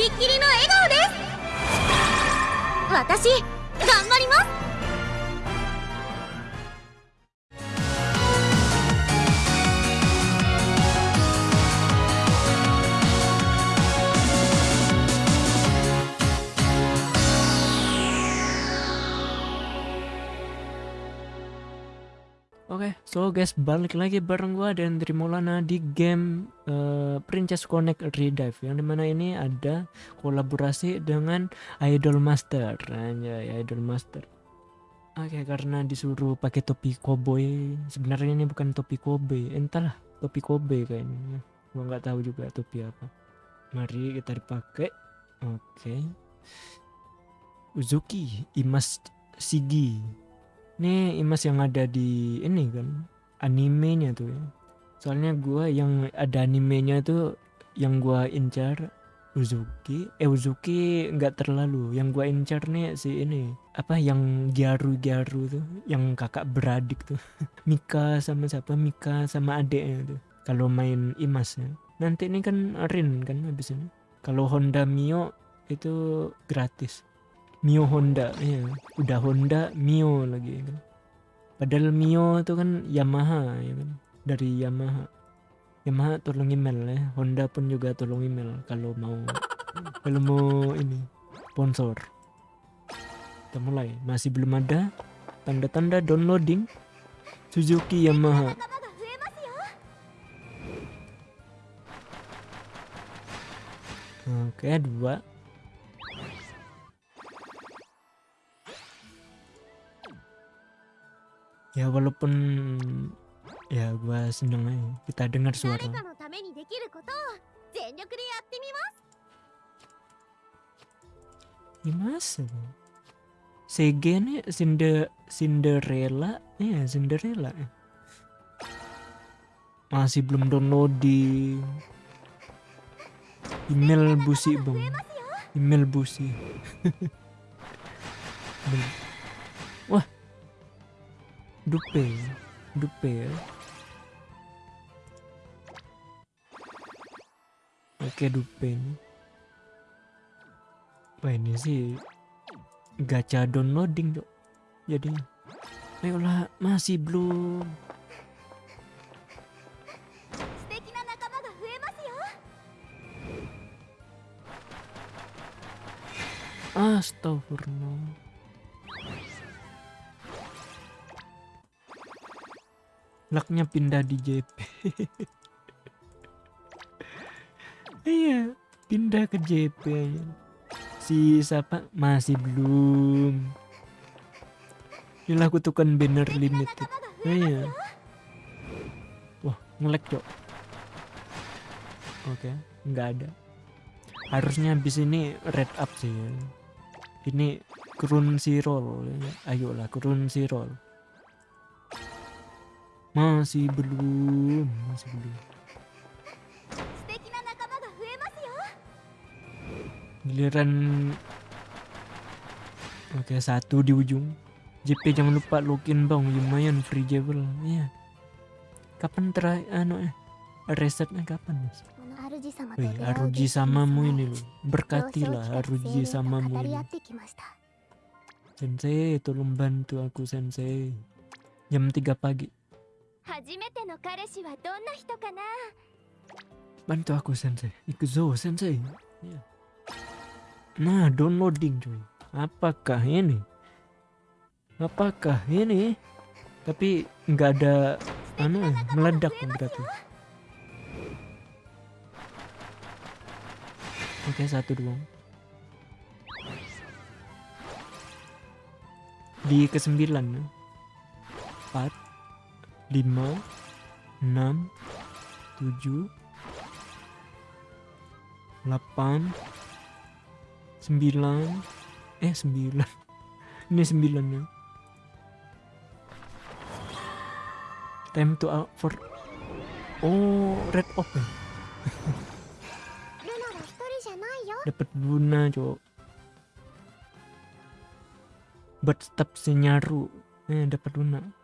びっきりの笑顔です。私頑張ります。Oke, so guys balik lagi bareng gua dan Trimolana di game uh, Princess Connect Redive yang di mana ini ada kolaborasi dengan Idol Master, aja Idol Master. Oke, karena disuruh pakai topi koboi, sebenarnya ini bukan topi kobe, entahlah topi kobe kayaknya. Gua nggak tahu juga topi apa. Mari kita dipakai. Oke. Uzuki Imas Sigi ini imas yang ada di ini kan animenya tuh ya. Soalnya gua yang ada animenya tuh yang gua incar Uzuki. Eh Uzuki nggak terlalu. Yang gua incar nih si ini apa yang Gyaru tuh yang kakak beradik tuh. Mika sama siapa? Mika sama adeknya tuh. Kalau main Imas ya. Nanti ini kan Rin kan habis ini. Kalau Honda Mio itu gratis Mio Honda ya udah Honda Mio lagi kan. Padahal Mio itu kan Yamaha ya kan. Dari Yamaha. Yamaha tolong email ya. Honda pun juga tolong email kalau mau kalau mau ini sponsor. Kita mulai. Masih belum ada tanda-tanda downloading Suzuki Yamaha. Oke, dua. ya walaupun ya gua seneng aja. Kita dengar suara. Gimana masa? CG ini Cinder Cinderella? Ya yeah, Cinderella masih belum download di email busi bang. Email busi. Wah Dupe. Dupe. Ya. Oke Dupe ini. Wah ini sih gacha downloading dok. Jadinya. Ayolah masih belum. Astagfirullah. Laknya pindah di JP iya pindah ke JP si siapa? Masih belum. Ini aku tukan banner limited iya. Wah ngelek cok. Oke nggak ada. Harusnya habis ini red up sih ya. ini kurun si roll ayolah kurun si roll masih belum, masih belum. Giliran Oke, satu di ujung. JP jangan lupa login bang, lumayan free jewel Iya. Kapan terakhir anu eh resetnya kapan, Mas? Wih, Aruji samamu ini loh. Berkatilah Aruji samamu ini. Sensei, tolong bantu aku Sensei. Jam 3 pagi bantu aku sensei ikuzo sensei nah downloading cuy apakah ini apakah ini tapi nggak ada anu meledak berarti oke satu doang di kesembilan ya. 5 6 7 8 9 eh 9 ini 9 ya. Time to out for oh red off ya dapet Luna cowok. Buat step senyaru eh dapet Luna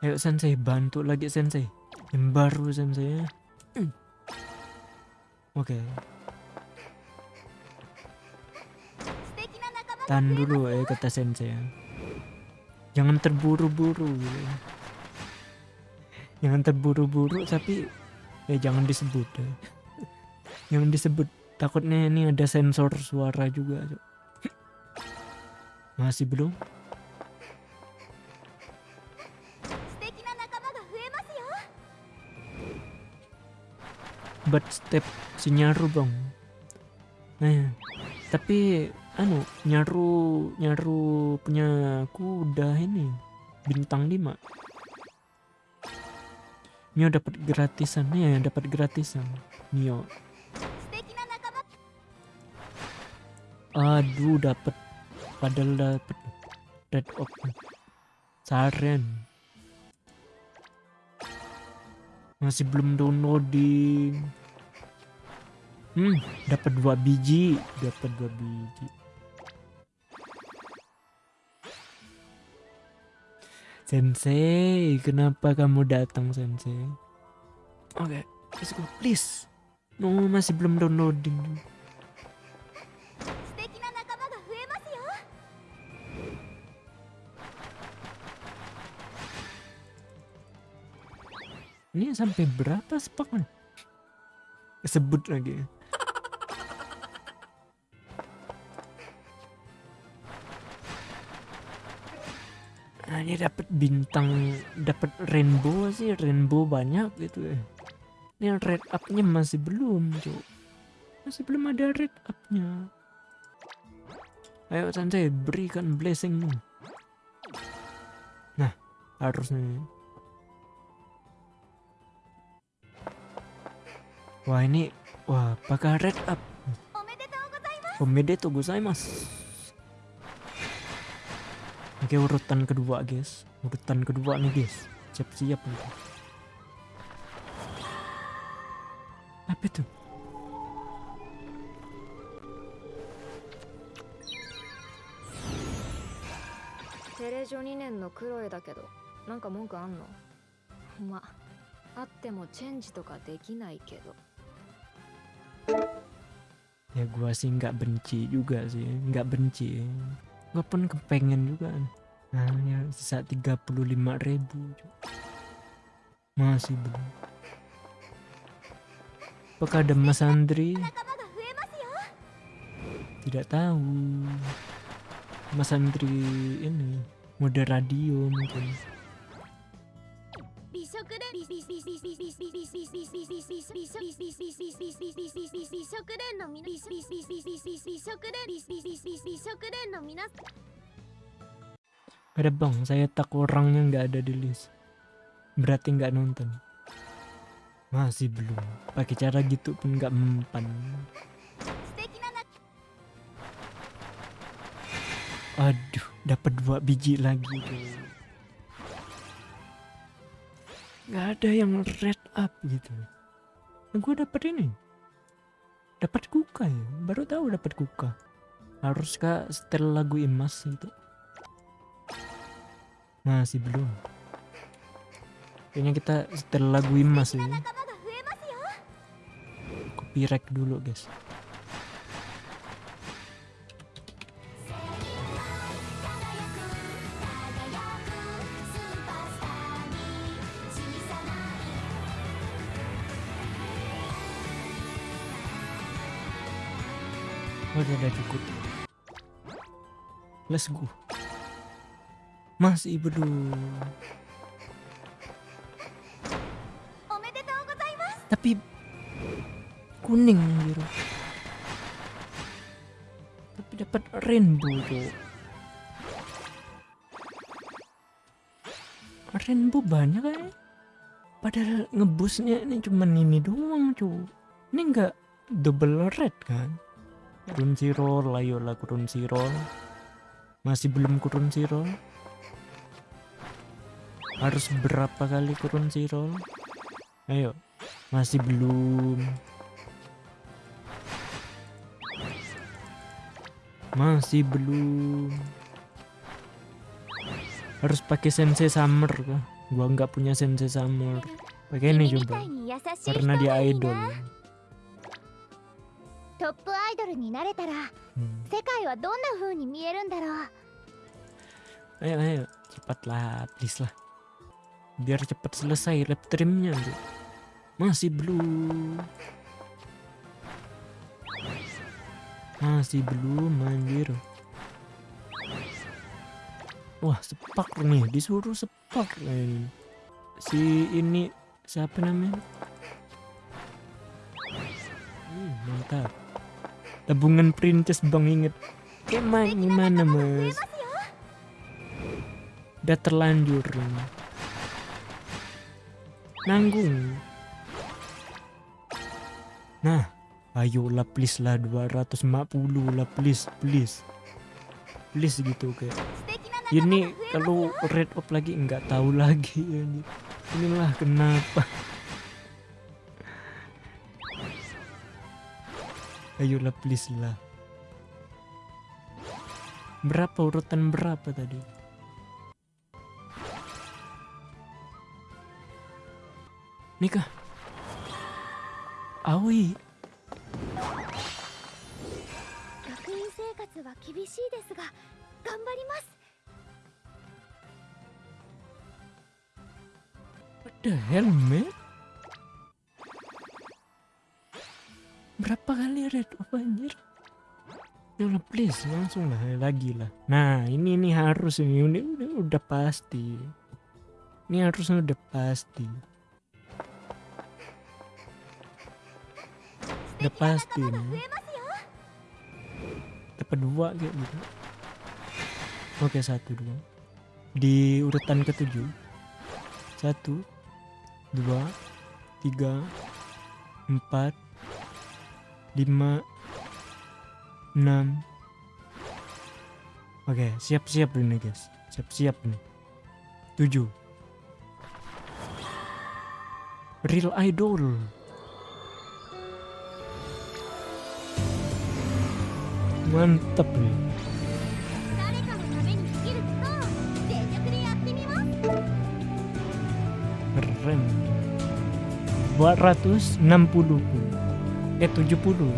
ayo sensei bantu lagi sensei yang baru sensei ya oke tahan dulu ya kata sensei ya. jangan terburu-buru gitu. jangan terburu-buru tapi ya jangan disebut ya. jangan disebut takutnya ini ada sensor suara juga masih belum buat step si nyaru bang. Nah tapi anu nyaru nyaru punya kuda ini bintang 5 Mio dapat gratisan ya dapat gratisan Mio aduh dapat. Padahal dapat. Red op saren. Masih belum download di Hmm, dapat dua biji, dapat dua biji. Sensei, kenapa kamu datang Sensei? Oke, okay, let's go, please. No, masih belum downloading. Ini sampai berapa sepak? Sebut lagi. ini dapat bintang dapat rainbow sih rainbow banyak gitu ya. Ini red upnya masih belum cok. masih belum ada red upnya. Ayo santai berikan blessingmu. Nah harusnya wah ini wah bakal red up? Omedetou gozaimasu. Oke urutan kedua guys, urutan kedua nih guys, siap-siap nih. Apa itu? テレジョ2年のクロエだけどなんか文句あんのまあってもチェンジとかできないけど Ya gua sih nggak benci juga sih, nggak benci. gue pun kepengen juga. Hanya sisa 35 ribu masih belum. Apakah ada mas Andri? Tidak tahu. Mas Andri ini mode radio mungkin. Ada bang, saya tak orangnya nggak ada di list. Berarti nggak nonton. Masih belum. Pakai cara gitu pun nggak mempan. Aduh, dapat dua biji lagi. Guys nggak ada yang red up gitu. Nah, gue dapet ini. Dapat kuka ya baru tahu dapat kuka. Ke setel lagu emas itu. Masih belum. Kayaknya kita setel lagu emas ya. Copyright dulu guys. kayaknya udah cukup. Let's go. Masih berdua. Tapi kuning biru. Tapi dapat rainbow tuh. Rainbow banyak kan? Padahal ngebusnya ini cuman ini doang cuy. Ini enggak double red kan? Kurun sirol, lah kurun sirol. Masih belum kurun sirol? Harus berapa kali kurun sirol? Ayo, masih belum. Masih belum. Harus pakai sensei summer? Gua nggak punya sensei summer. Pakai ini coba. Karena dia idol. なトップアイドルになれたら Hmm. 世界はどんな風に見えるんだろう Ayo ayo cepatlah please lah. Biar cepat selesai lab trimnya tuh. Masih belum. Masih belum anjir. Wah sepak nih disuruh sepak nih. Si ini siapa namanya? Mantap. Tabungan princess bang inget. ke mana gimana mas? Udah terlanjur. Nanggung. Nah, ayolah please lah 250 lah please please. Please gitu kayak. Ini kalau red up lagi nggak tahu lagi ya, ini. Inilah kenapa. Ayolah please lah. Berapa urutan berapa tadi? Nikah. Aoi. What the hell, man? Berapa kali red up anjir? Ya Allah, please langsung lah lagi lah. Nah ini ini harus ini udah, udah, udah pasti. Ini harusnya udah pasti. Udah pasti nih. Dapat dua kayak gitu. Oke satu dua. Di urutan ketujuh. Satu, dua, tiga, empat, 5 6 Oke, siap-siap ini guys. Siap-siap nih. 7 Real Idol. Mantap nih. Keren. 260. Eh 70 270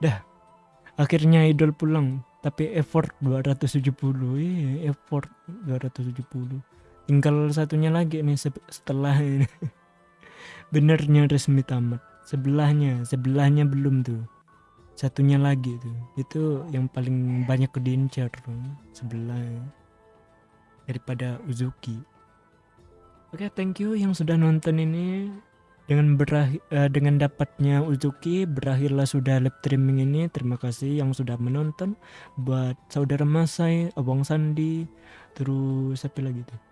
Dah Akhirnya idol pulang Tapi effort 270 Iya effort 270 Tinggal satunya lagi nih se- setelah ini Benernya resmi tamat. Sebelahnya Sebelahnya belum tuh. Satunya lagi tuh. Itu yang paling banyak diincar tuh, Sebelah. Daripada Uzuki. Oke thank you yang sudah nonton ini. Dengan berakhir dengan dapatnya Uzuki berakhirlah sudah live streaming ini. Terima kasih yang sudah menonton. Buat saudara Masai Abang Sandi terus siapa lagi tuh